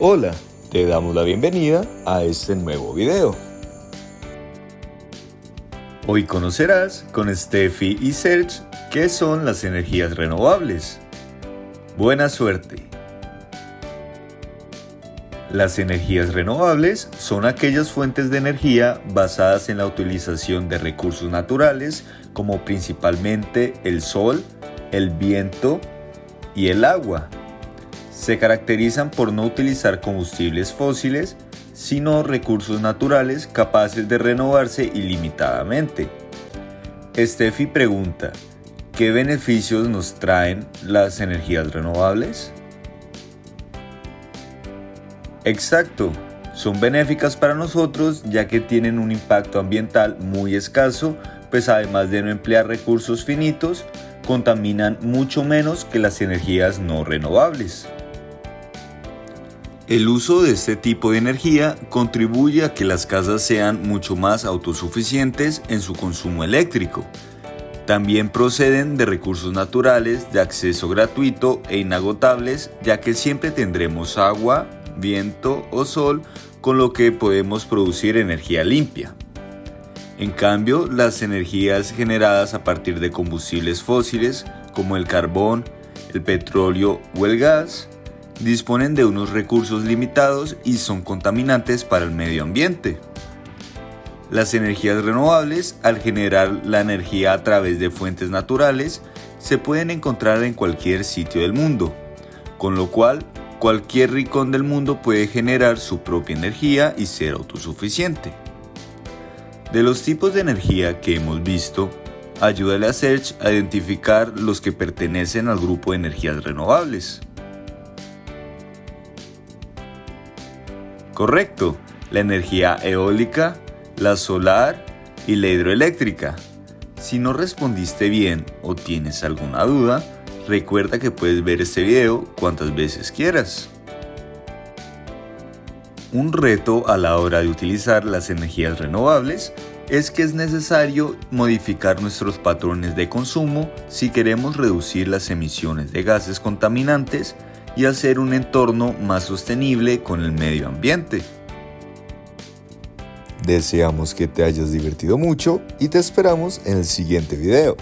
Hola, te damos la bienvenida a este nuevo video. Hoy conocerás con Steffi y Serge qué son las energías renovables. Buena suerte. Las energías renovables son aquellas fuentes de energía basadas en la utilización de recursos naturales como principalmente el sol, el viento y el agua se caracterizan por no utilizar combustibles fósiles, sino recursos naturales capaces de renovarse ilimitadamente. Steffi pregunta, ¿qué beneficios nos traen las energías renovables? Exacto, son benéficas para nosotros ya que tienen un impacto ambiental muy escaso, pues además de no emplear recursos finitos, contaminan mucho menos que las energías no renovables. El uso de este tipo de energía contribuye a que las casas sean mucho más autosuficientes en su consumo eléctrico. También proceden de recursos naturales de acceso gratuito e inagotables ya que siempre tendremos agua, viento o sol con lo que podemos producir energía limpia. En cambio, las energías generadas a partir de combustibles fósiles como el carbón, el petróleo o el gas disponen de unos recursos limitados y son contaminantes para el medio ambiente. Las energías renovables, al generar la energía a través de fuentes naturales, se pueden encontrar en cualquier sitio del mundo, con lo cual cualquier rincón del mundo puede generar su propia energía y ser autosuficiente. De los tipos de energía que hemos visto, ayúdale a Search a identificar los que pertenecen al grupo de energías renovables. Correcto, la energía eólica, la solar y la hidroeléctrica. Si no respondiste bien o tienes alguna duda, recuerda que puedes ver este video cuantas veces quieras. Un reto a la hora de utilizar las energías renovables es que es necesario modificar nuestros patrones de consumo si queremos reducir las emisiones de gases contaminantes y hacer un entorno más sostenible con el medio ambiente. Deseamos que te hayas divertido mucho y te esperamos en el siguiente video.